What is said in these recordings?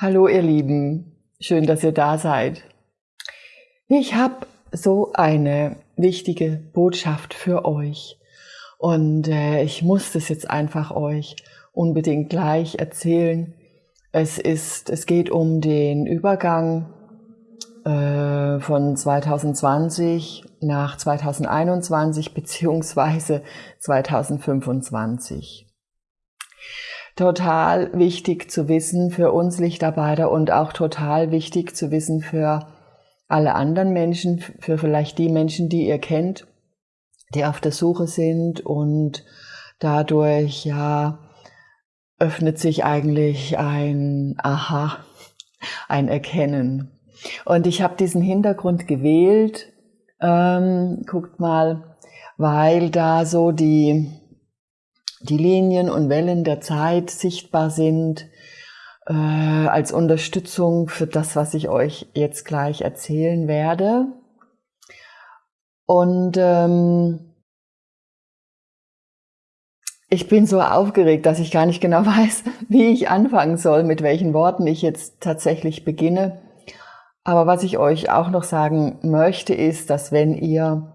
Hallo ihr Lieben, schön, dass ihr da seid. Ich habe so eine wichtige Botschaft für euch und äh, ich muss das jetzt einfach euch unbedingt gleich erzählen. Es ist, es geht um den Übergang äh, von 2020 nach 2021 beziehungsweise 2025 total wichtig zu wissen für uns Lichtarbeiter und auch total wichtig zu wissen für alle anderen Menschen, für vielleicht die Menschen, die ihr kennt, die auf der Suche sind und dadurch ja öffnet sich eigentlich ein Aha, ein Erkennen. Und ich habe diesen Hintergrund gewählt, ähm, guckt mal, weil da so die die Linien und Wellen der Zeit sichtbar sind, äh, als Unterstützung für das, was ich euch jetzt gleich erzählen werde. Und ähm, ich bin so aufgeregt, dass ich gar nicht genau weiß, wie ich anfangen soll, mit welchen Worten ich jetzt tatsächlich beginne. Aber was ich euch auch noch sagen möchte, ist, dass wenn ihr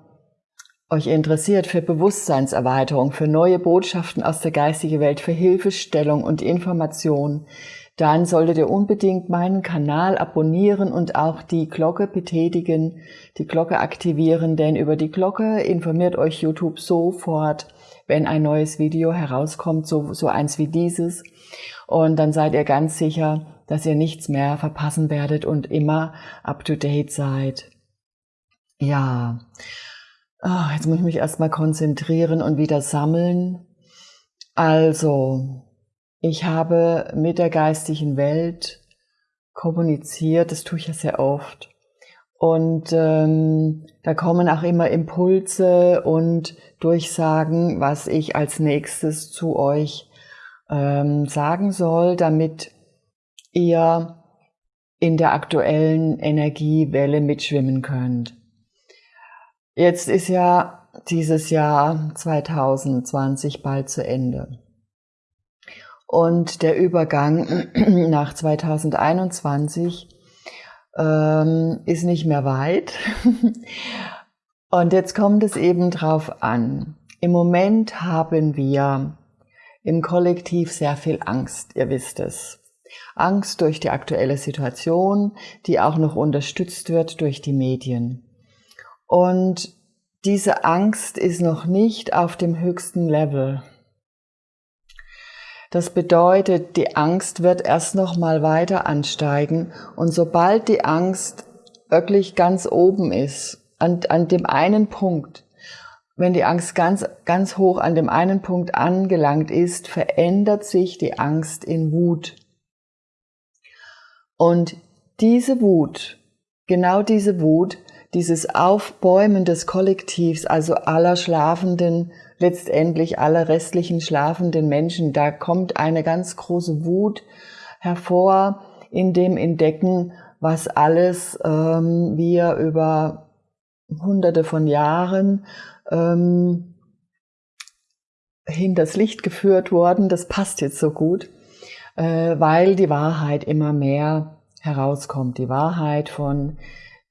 euch interessiert für Bewusstseinserweiterung, für neue Botschaften aus der geistigen Welt, für Hilfestellung und Information, dann solltet ihr unbedingt meinen Kanal abonnieren und auch die Glocke betätigen, die Glocke aktivieren, denn über die Glocke informiert euch YouTube sofort, wenn ein neues Video herauskommt, so, so eins wie dieses. Und dann seid ihr ganz sicher, dass ihr nichts mehr verpassen werdet und immer up to date seid. Ja. Oh, jetzt muss ich mich erstmal konzentrieren und wieder sammeln. Also, ich habe mit der geistigen Welt kommuniziert, das tue ich ja sehr oft. Und ähm, da kommen auch immer Impulse und Durchsagen, was ich als nächstes zu euch ähm, sagen soll, damit ihr in der aktuellen Energiewelle mitschwimmen könnt. Jetzt ist ja dieses Jahr 2020 bald zu Ende. Und der Übergang nach 2021 ähm, ist nicht mehr weit. Und jetzt kommt es eben drauf an. Im Moment haben wir im Kollektiv sehr viel Angst, ihr wisst es. Angst durch die aktuelle Situation, die auch noch unterstützt wird durch die Medien. Und diese Angst ist noch nicht auf dem höchsten Level. Das bedeutet, die Angst wird erst noch mal weiter ansteigen und sobald die Angst wirklich ganz oben ist, an, an dem einen Punkt, wenn die Angst ganz, ganz hoch an dem einen Punkt angelangt ist, verändert sich die Angst in Wut. Und diese Wut, genau diese Wut, dieses Aufbäumen des Kollektivs, also aller schlafenden, letztendlich aller restlichen schlafenden Menschen, da kommt eine ganz große Wut hervor in dem Entdecken, was alles ähm, wir über hunderte von Jahren ähm, hinters Licht geführt worden. Das passt jetzt so gut, äh, weil die Wahrheit immer mehr herauskommt. Die Wahrheit von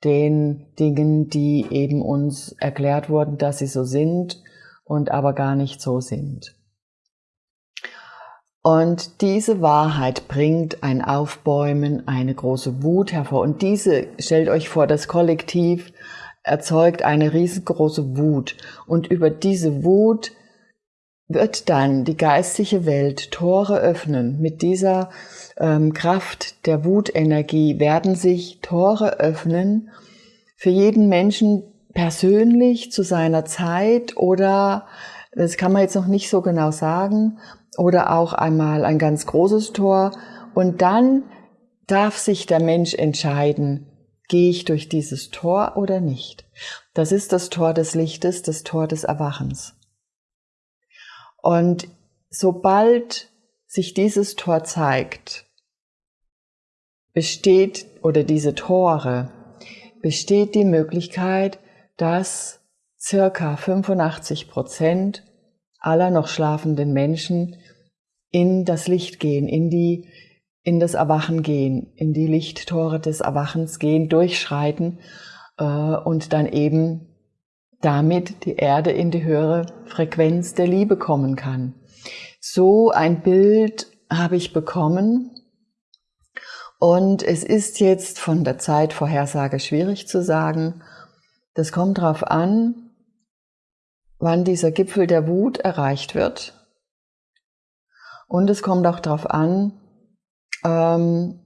den Dingen, die eben uns erklärt wurden, dass sie so sind und aber gar nicht so sind. Und diese Wahrheit bringt ein Aufbäumen, eine große Wut hervor. Und diese, stellt euch vor, das Kollektiv erzeugt eine riesengroße Wut. Und über diese Wut wird dann die geistige Welt Tore öffnen. Mit dieser ähm, Kraft der Wutenergie werden sich Tore öffnen für jeden Menschen persönlich zu seiner Zeit oder, das kann man jetzt noch nicht so genau sagen, oder auch einmal ein ganz großes Tor. Und dann darf sich der Mensch entscheiden, gehe ich durch dieses Tor oder nicht. Das ist das Tor des Lichtes, das Tor des Erwachens. Und sobald sich dieses Tor zeigt, besteht oder diese Tore, besteht die Möglichkeit, dass circa 85 Prozent aller noch schlafenden Menschen in das Licht gehen, in die in das Erwachen gehen, in die Lichttore des Erwachens gehen, durchschreiten äh, und dann eben damit die Erde in die höhere Frequenz der Liebe kommen kann. So ein Bild habe ich bekommen und es ist jetzt von der Zeitvorhersage schwierig zu sagen. Das kommt darauf an, wann dieser Gipfel der Wut erreicht wird. Und es kommt auch darauf an, ähm,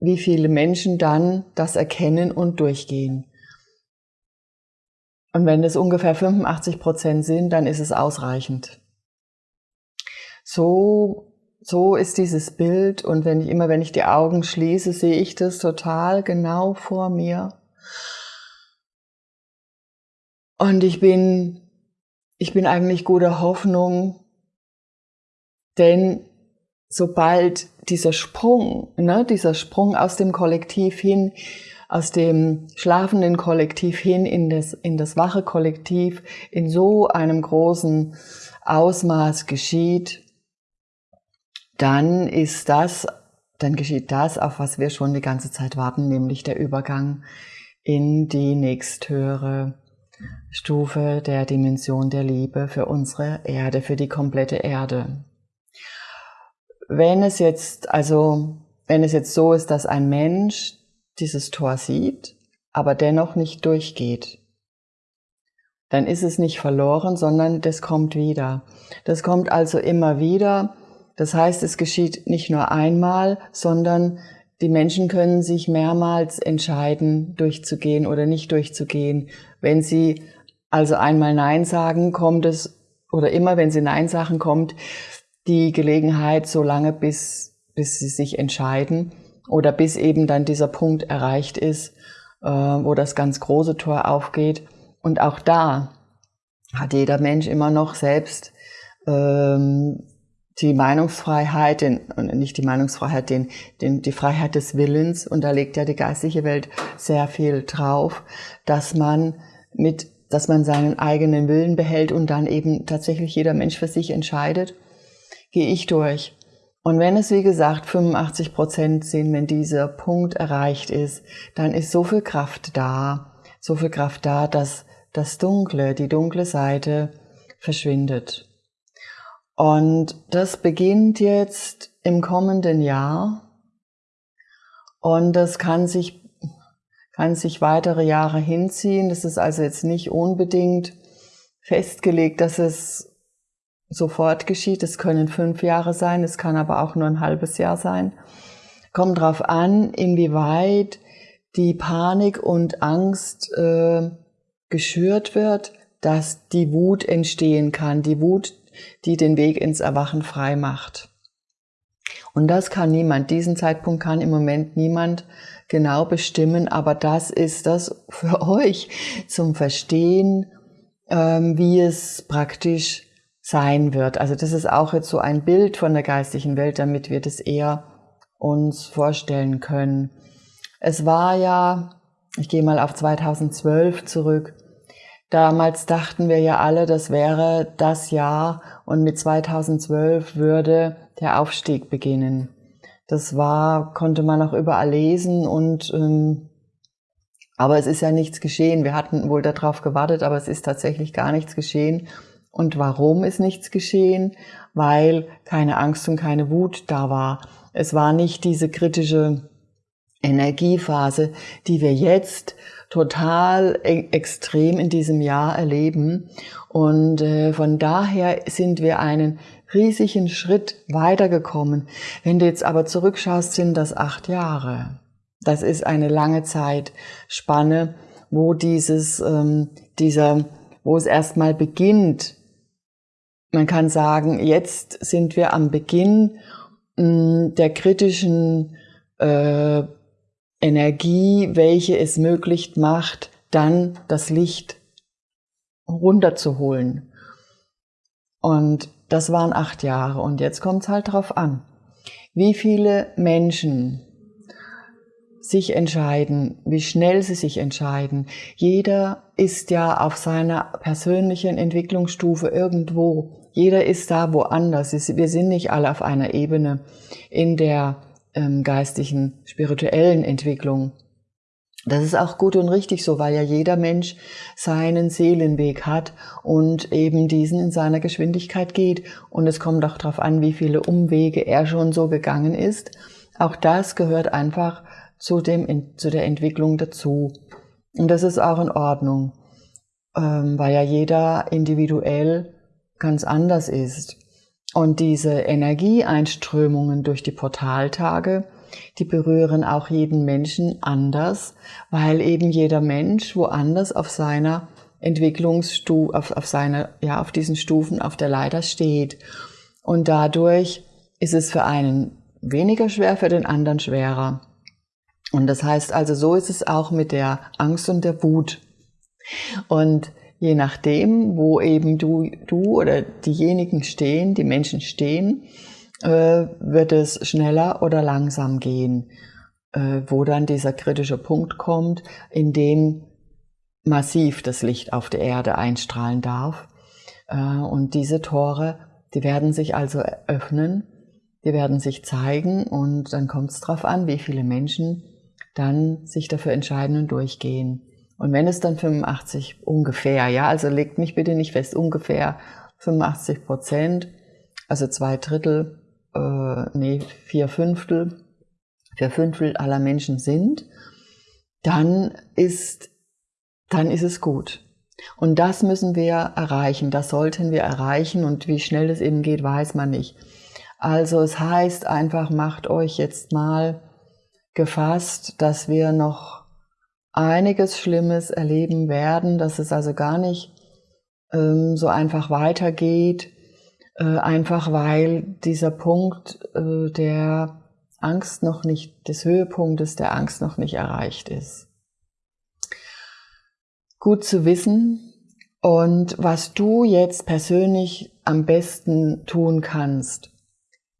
wie viele Menschen dann das erkennen und durchgehen. Und wenn es ungefähr 85 Prozent sind, dann ist es ausreichend. So, so ist dieses Bild und wenn ich immer, wenn ich die Augen schließe, sehe ich das total genau vor mir. Und ich bin, ich bin eigentlich guter Hoffnung, denn sobald dieser Sprung, ne, dieser Sprung aus dem Kollektiv hin aus dem schlafenden Kollektiv hin in das, in das wache Kollektiv in so einem großen Ausmaß geschieht, dann ist das, dann geschieht das, auf was wir schon die ganze Zeit warten, nämlich der Übergang in die nächsthöhere Stufe der Dimension der Liebe für unsere Erde, für die komplette Erde. Wenn es jetzt, also, wenn es jetzt so ist, dass ein Mensch dieses Tor sieht, aber dennoch nicht durchgeht, dann ist es nicht verloren, sondern das kommt wieder. Das kommt also immer wieder. Das heißt, es geschieht nicht nur einmal, sondern die Menschen können sich mehrmals entscheiden, durchzugehen oder nicht durchzugehen. Wenn sie also einmal Nein sagen, kommt es, oder immer wenn sie Nein sagen, kommt die Gelegenheit so lange, bis, bis sie sich entscheiden oder bis eben dann dieser Punkt erreicht ist, äh, wo das ganz große Tor aufgeht. Und auch da hat jeder Mensch immer noch selbst ähm, die Meinungsfreiheit, den, nicht die Meinungsfreiheit, den, den, die Freiheit des Willens, und da legt ja die geistliche Welt sehr viel drauf, dass man mit, dass man seinen eigenen Willen behält und dann eben tatsächlich jeder Mensch für sich entscheidet, gehe ich durch. Und wenn es, wie gesagt, 85 Prozent sind, wenn dieser Punkt erreicht ist, dann ist so viel Kraft da, so viel Kraft da, dass das Dunkle, die dunkle Seite verschwindet. Und das beginnt jetzt im kommenden Jahr. Und das kann sich, kann sich weitere Jahre hinziehen. Das ist also jetzt nicht unbedingt festgelegt, dass es sofort geschieht. Es können fünf Jahre sein, es kann aber auch nur ein halbes Jahr sein. Kommt darauf an, inwieweit die Panik und Angst äh, geschürt wird, dass die Wut entstehen kann, die Wut, die den Weg ins Erwachen frei macht. Und das kann niemand, diesen Zeitpunkt kann im Moment niemand genau bestimmen, aber das ist das für euch zum Verstehen, ähm, wie es praktisch sein wird. Also das ist auch jetzt so ein Bild von der geistigen Welt, damit wir das eher uns vorstellen können. Es war ja, ich gehe mal auf 2012 zurück, damals dachten wir ja alle, das wäre das Jahr und mit 2012 würde der Aufstieg beginnen. Das war, konnte man auch überall lesen und ähm, aber es ist ja nichts geschehen. Wir hatten wohl darauf gewartet, aber es ist tatsächlich gar nichts geschehen. Und warum ist nichts geschehen? Weil keine Angst und keine Wut da war. Es war nicht diese kritische Energiephase, die wir jetzt total e extrem in diesem Jahr erleben. Und äh, von daher sind wir einen riesigen Schritt weitergekommen. Wenn du jetzt aber zurückschaust, sind das acht Jahre. Das ist eine lange Zeitspanne, wo dieses, ähm, dieser, wo es erstmal beginnt, man kann sagen, jetzt sind wir am Beginn mh, mm, der kritischen äh, Energie, welche es möglich macht, dann das Licht runterzuholen. Und das waren acht Jahre. Und jetzt kommt es halt darauf an, wie viele Menschen sich entscheiden, wie schnell sie sich entscheiden. Jeder ist ja auf seiner persönlichen Entwicklungsstufe irgendwo. Jeder ist da woanders. Wir sind nicht alle auf einer Ebene. In der ähm, geistigen, spirituellen Entwicklung. Das ist auch gut und richtig so, weil ja jeder Mensch seinen Seelenweg hat und eben diesen in seiner Geschwindigkeit geht. Und es kommt auch darauf an, wie viele Umwege er schon so gegangen ist. Auch das gehört einfach zu, dem, zu der Entwicklung dazu. Und das ist auch in Ordnung, ähm, weil ja jeder individuell ganz anders ist. Und diese Energieeinströmungen durch die Portaltage, die berühren auch jeden Menschen anders, weil eben jeder Mensch woanders auf seiner Entwicklungsstufe, auf, auf seiner, ja, auf diesen Stufen auf der Leiter steht. Und dadurch ist es für einen weniger schwer, für den anderen schwerer. Und das heißt also, so ist es auch mit der Angst und der Wut. Und je nachdem, wo eben du, du oder diejenigen stehen, die Menschen stehen, äh, wird es schneller oder langsam gehen, äh, wo dann dieser kritische Punkt kommt, in dem massiv das Licht auf der Erde einstrahlen darf. Äh, und diese Tore, die werden sich also öffnen, die werden sich zeigen und dann kommt es darauf an, wie viele Menschen dann sich dafür entscheiden und durchgehen. Und wenn es dann 85 ungefähr, ja, also legt mich bitte nicht fest, ungefähr 85 Prozent, also zwei Drittel äh, nee, vier Fünftel, vier Fünftel aller Menschen sind, dann ist, dann ist es gut. Und das müssen wir erreichen, das sollten wir erreichen und wie schnell es eben geht, weiß man nicht. Also es heißt einfach, macht euch jetzt mal gefasst, dass wir noch einiges Schlimmes erleben werden, dass es also gar nicht ähm, so einfach weitergeht, äh, einfach weil dieser Punkt äh, der Angst noch nicht, des Höhepunktes der Angst noch nicht erreicht ist. Gut zu wissen und was du jetzt persönlich am besten tun kannst.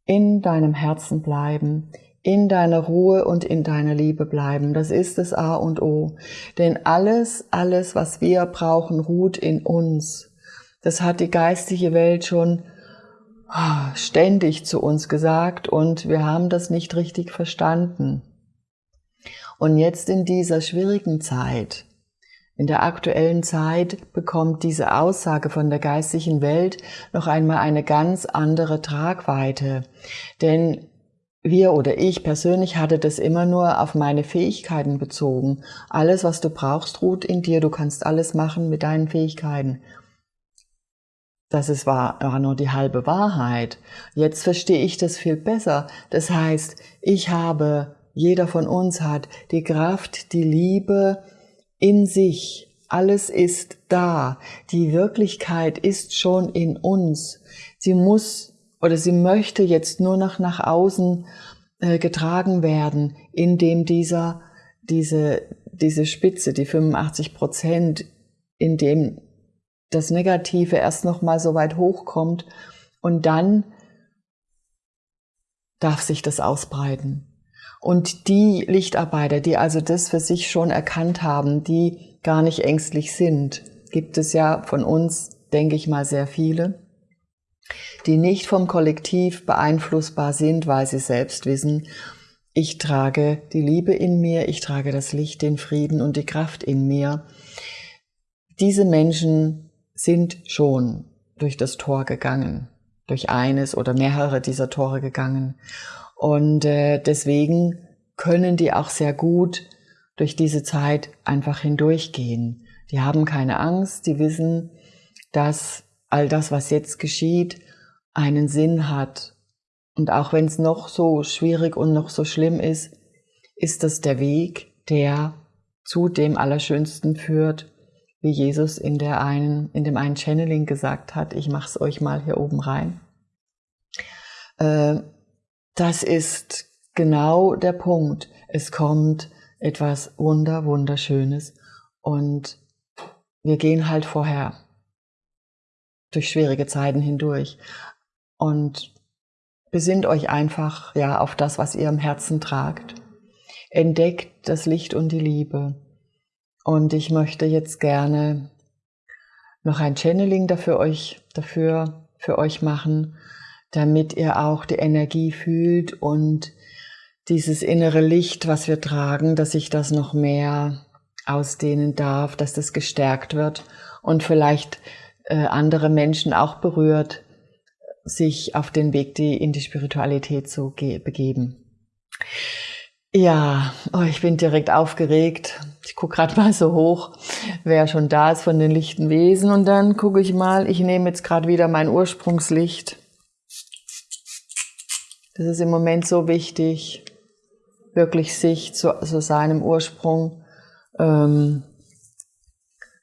In deinem Herzen bleiben, in deiner Ruhe und in deiner Liebe bleiben. Das ist das A und O. Denn alles, alles, was wir brauchen, ruht in uns. Das hat die geistige Welt schon ständig zu uns gesagt und wir haben das nicht richtig verstanden. Und jetzt in dieser schwierigen Zeit, in der aktuellen Zeit bekommt diese Aussage von der geistigen Welt noch einmal eine ganz andere Tragweite. Denn wir oder ich persönlich hatte das immer nur auf meine Fähigkeiten bezogen. Alles, was du brauchst, ruht in dir. Du kannst alles machen mit deinen Fähigkeiten. Das ist war, war nur die halbe Wahrheit. Jetzt verstehe ich das viel besser. Das heißt, ich habe, jeder von uns hat die Kraft, die Liebe in sich. Alles ist da. Die Wirklichkeit ist schon in uns. Sie muss oder sie möchte jetzt nur noch nach außen äh, getragen werden, indem dieser, diese, diese Spitze, die 85 Prozent, in dem das Negative erst noch mal so weit hochkommt und dann darf sich das ausbreiten. Und die Lichtarbeiter, die also das für sich schon erkannt haben, die gar nicht ängstlich sind, gibt es ja von uns, denke ich mal, sehr viele, die nicht vom Kollektiv beeinflussbar sind, weil sie selbst wissen, ich trage die Liebe in mir, ich trage das Licht, den Frieden und die Kraft in mir. Diese Menschen sind schon durch das Tor gegangen, durch eines oder mehrere dieser Tore gegangen. Und äh, deswegen können die auch sehr gut durch diese Zeit einfach hindurchgehen. Die haben keine Angst, die wissen, dass all das, was jetzt geschieht, einen Sinn hat. Und auch wenn es noch so schwierig und noch so schlimm ist, ist das der Weg, der zu dem Allerschönsten führt, wie Jesus in, der einen, in dem einen Channeling gesagt hat, ich mache es euch mal hier oben rein. Äh, das ist genau der Punkt. Es kommt etwas Wunder, Wunderschönes und wir gehen halt vorher durch schwierige Zeiten hindurch und besinnt euch einfach ja auf das, was ihr im Herzen tragt. Entdeckt das Licht und die Liebe und ich möchte jetzt gerne noch ein Channeling dafür euch, dafür für euch machen, damit ihr auch die Energie fühlt und dieses innere Licht, was wir tragen, dass ich das noch mehr ausdehnen darf, dass das gestärkt wird und vielleicht andere Menschen auch berührt, sich auf den Weg die, in die Spiritualität zu begeben. Ja, oh, ich bin direkt aufgeregt. Ich gucke gerade mal so hoch, wer schon da ist von den lichten Wesen. Und dann gucke ich mal, ich nehme jetzt gerade wieder mein Ursprungslicht. Das ist im Moment so wichtig, wirklich sich zu, zu seinem Ursprung, ähm,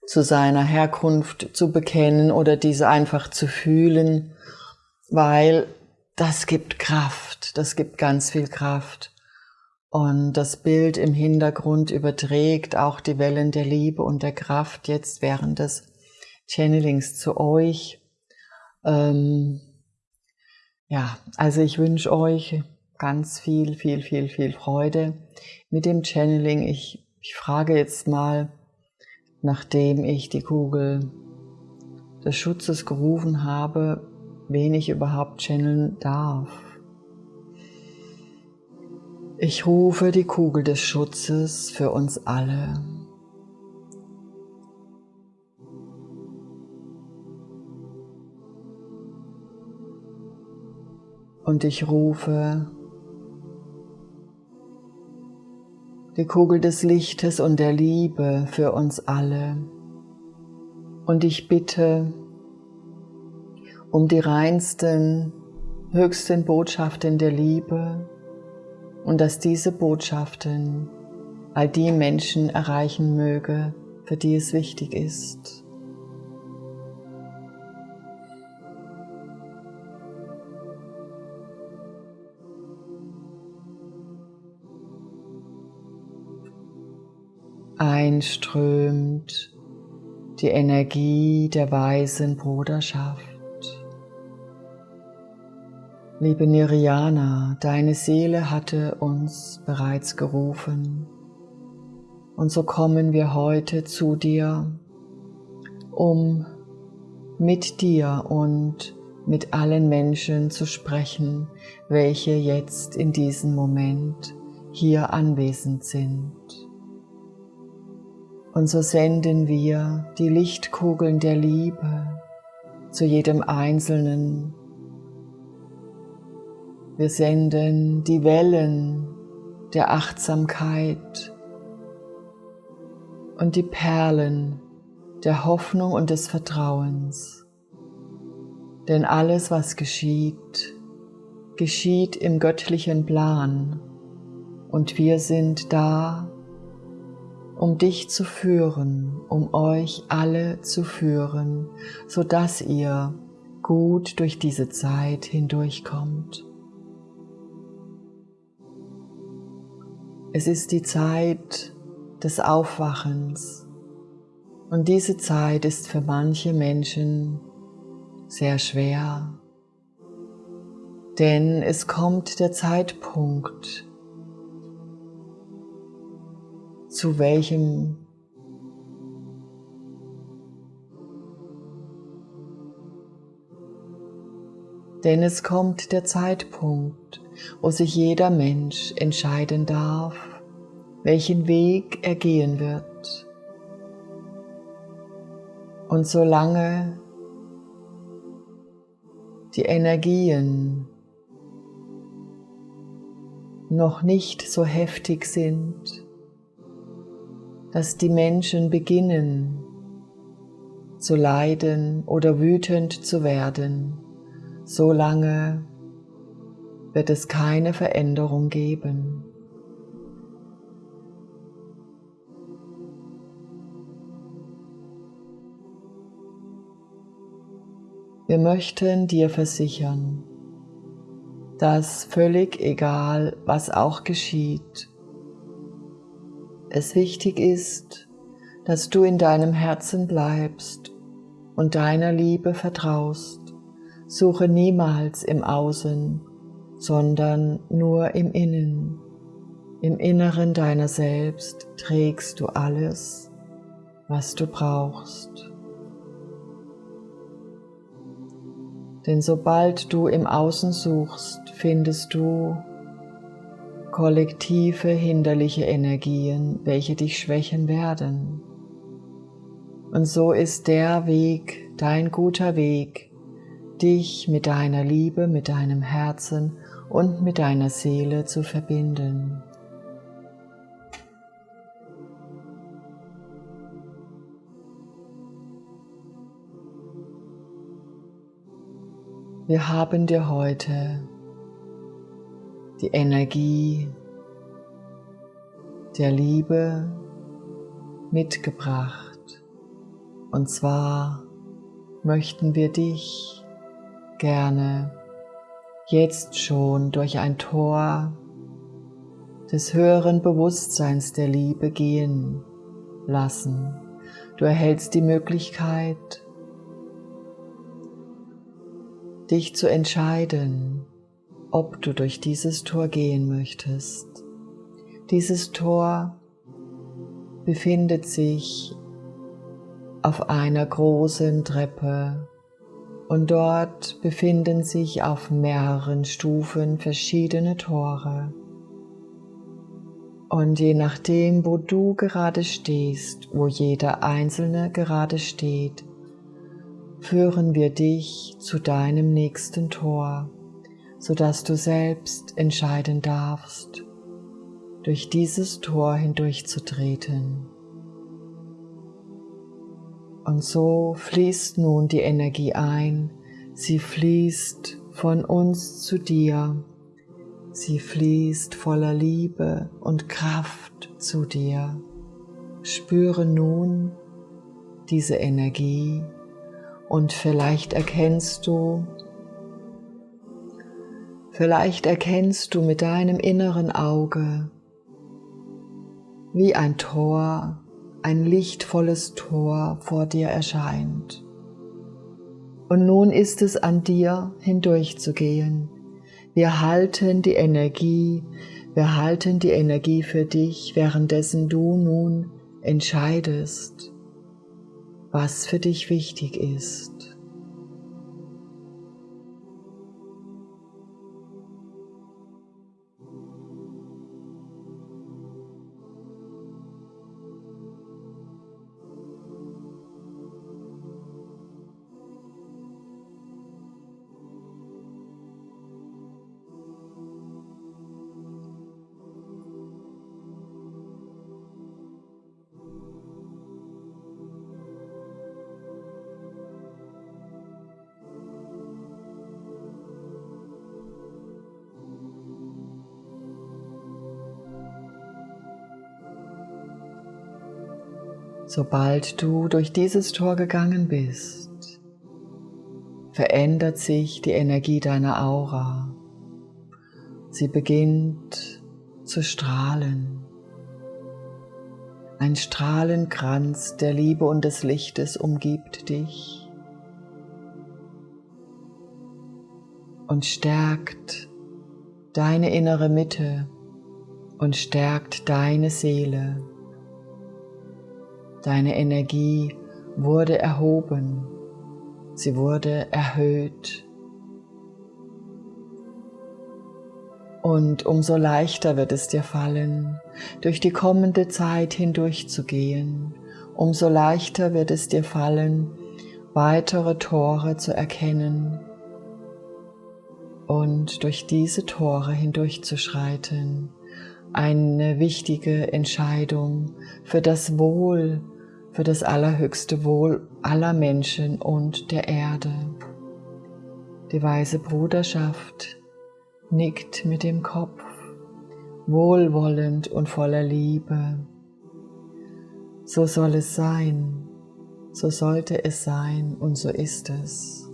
zu seiner Herkunft zu bekennen oder diese einfach zu fühlen, weil das gibt Kraft, das gibt ganz viel Kraft. Und das Bild im Hintergrund überträgt auch die Wellen der Liebe und der Kraft jetzt während des Channelings zu euch. Ähm, ja, also ich wünsche euch ganz viel, viel, viel, viel Freude mit dem Channeling. Ich, ich frage jetzt mal, nachdem ich die Kugel des Schutzes gerufen habe, wen ich überhaupt channeln darf. Ich rufe die Kugel des Schutzes für uns alle. Und ich rufe die Kugel des Lichtes und der Liebe für uns alle. Und ich bitte um die reinsten, höchsten Botschaften der Liebe und dass diese Botschaften all die Menschen erreichen möge, für die es wichtig ist. Einströmt die Energie der weisen Bruderschaft. Liebe Niriana, deine Seele hatte uns bereits gerufen und so kommen wir heute zu dir, um mit dir und mit allen Menschen zu sprechen, welche jetzt in diesem Moment hier anwesend sind. Und so senden wir die Lichtkugeln der Liebe zu jedem Einzelnen. Wir senden die Wellen der Achtsamkeit und die Perlen der Hoffnung und des Vertrauens. Denn alles, was geschieht, geschieht im göttlichen Plan und wir sind da, um dich zu führen, um euch alle zu führen, so dass ihr gut durch diese Zeit hindurchkommt. Es ist die Zeit des Aufwachens und diese Zeit ist für manche Menschen sehr schwer, denn es kommt der Zeitpunkt, zu welchem Denn es kommt der Zeitpunkt, wo sich jeder Mensch entscheiden darf, welchen Weg er gehen wird. Und solange die Energien noch nicht so heftig sind, dass die Menschen beginnen zu leiden oder wütend zu werden, solange wird es keine Veränderung geben. Wir möchten dir versichern, dass völlig egal, was auch geschieht, es wichtig ist, dass du in deinem Herzen bleibst und deiner Liebe vertraust. Suche niemals im Außen, sondern nur im Innen. Im Inneren deiner selbst trägst du alles, was du brauchst. Denn sobald du im Außen suchst, findest du kollektive hinderliche Energien, welche dich schwächen werden. Und so ist der Weg, dein guter Weg, dich mit deiner Liebe, mit deinem Herzen und mit deiner Seele zu verbinden. Wir haben dir heute die Energie der Liebe mitgebracht. Und zwar möchten wir dich gerne jetzt schon durch ein Tor des höheren Bewusstseins der Liebe gehen lassen. Du erhältst die Möglichkeit, dich zu entscheiden, ob du durch dieses Tor gehen möchtest. Dieses Tor befindet sich auf einer großen Treppe und dort befinden sich auf mehreren Stufen verschiedene Tore. Und je nachdem, wo du gerade stehst, wo jeder einzelne gerade steht, führen wir dich zu deinem nächsten Tor, sodass du selbst entscheiden darfst, durch dieses Tor hindurchzutreten. Und so fließt nun die Energie ein, sie fließt von uns zu dir, sie fließt voller Liebe und Kraft zu dir. Spüre nun diese Energie und vielleicht erkennst du, vielleicht erkennst du mit deinem inneren Auge, wie ein Tor ein lichtvolles Tor vor dir erscheint. Und nun ist es an dir hindurchzugehen. Wir halten die Energie, wir halten die Energie für dich, währenddessen du nun entscheidest, was für dich wichtig ist. Sobald du durch dieses Tor gegangen bist, verändert sich die Energie deiner Aura. Sie beginnt zu strahlen. Ein Strahlenkranz der Liebe und des Lichtes umgibt dich und stärkt deine innere Mitte und stärkt deine Seele. Deine Energie wurde erhoben, sie wurde erhöht. Und umso leichter wird es dir fallen, durch die kommende Zeit hindurchzugehen, umso leichter wird es dir fallen, weitere Tore zu erkennen und durch diese Tore hindurchzuschreiten. Eine wichtige Entscheidung für das Wohl, für das allerhöchste Wohl aller Menschen und der Erde. Die weise Bruderschaft nickt mit dem Kopf, wohlwollend und voller Liebe. So soll es sein, so sollte es sein und so ist es.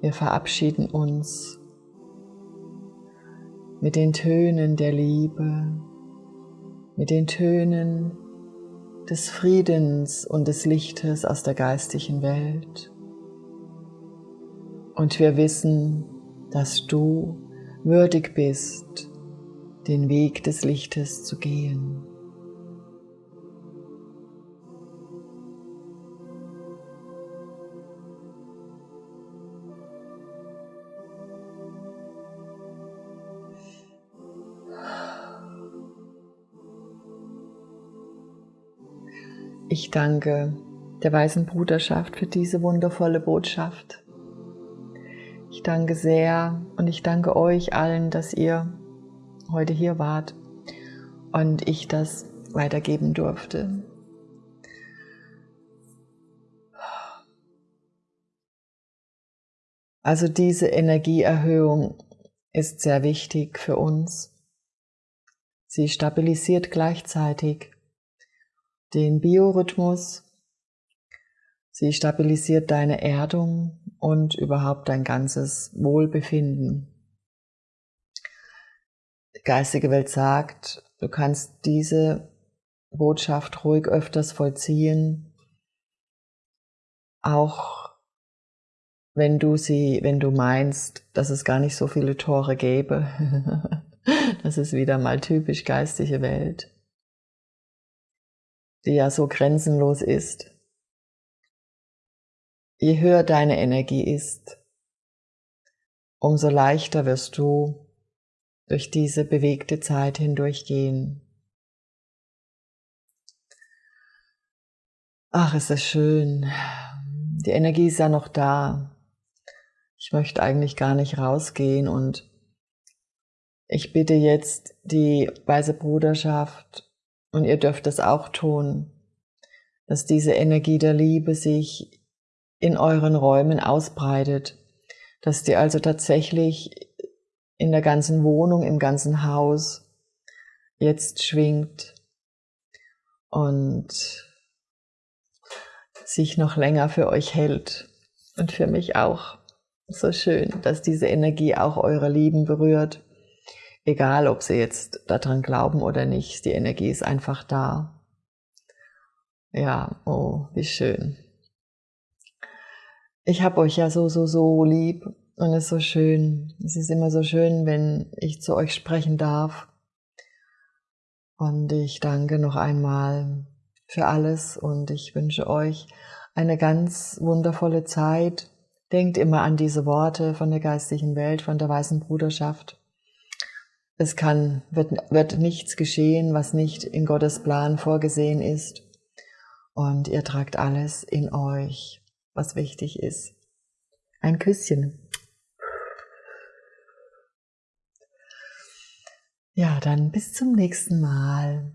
Wir verabschieden uns mit den Tönen der Liebe, mit den Tönen des Friedens und des Lichtes aus der geistigen Welt. Und wir wissen, dass du würdig bist, den Weg des Lichtes zu gehen. Ich danke der Weißen Bruderschaft für diese wundervolle Botschaft. Ich danke sehr und ich danke euch allen, dass ihr heute hier wart und ich das weitergeben durfte. Also diese Energieerhöhung ist sehr wichtig für uns. Sie stabilisiert gleichzeitig den Biorhythmus, sie stabilisiert deine Erdung und überhaupt dein ganzes Wohlbefinden. Die geistige Welt sagt, du kannst diese Botschaft ruhig öfters vollziehen, auch wenn du sie, wenn du meinst, dass es gar nicht so viele Tore gäbe. das ist wieder mal typisch geistige Welt, die ja so grenzenlos ist. Je höher deine Energie ist, umso leichter wirst du durch diese bewegte Zeit hindurchgehen. Ach, es ist schön. Die Energie ist ja noch da. Ich möchte eigentlich gar nicht rausgehen und ich bitte jetzt die Weise Bruderschaft und ihr dürft es auch tun, dass diese Energie der Liebe sich in euren Räumen ausbreitet, dass die also tatsächlich in der ganzen Wohnung, im ganzen Haus jetzt schwingt und sich noch länger für euch hält und für mich auch. So schön, dass diese Energie auch eure Lieben berührt, egal ob sie jetzt daran glauben oder nicht, die Energie ist einfach da. Ja, oh, wie schön ich habe euch ja so, so, so lieb und es ist so schön. Es ist immer so schön, wenn ich zu euch sprechen darf. Und ich danke noch einmal für alles und ich wünsche euch eine ganz wundervolle Zeit. Denkt immer an diese Worte von der geistigen Welt, von der weißen Bruderschaft. Es kann, wird, wird nichts geschehen, was nicht in Gottes Plan vorgesehen ist. Und ihr tragt alles in euch was wichtig ist. Ein Küsschen. Ja, dann bis zum nächsten Mal.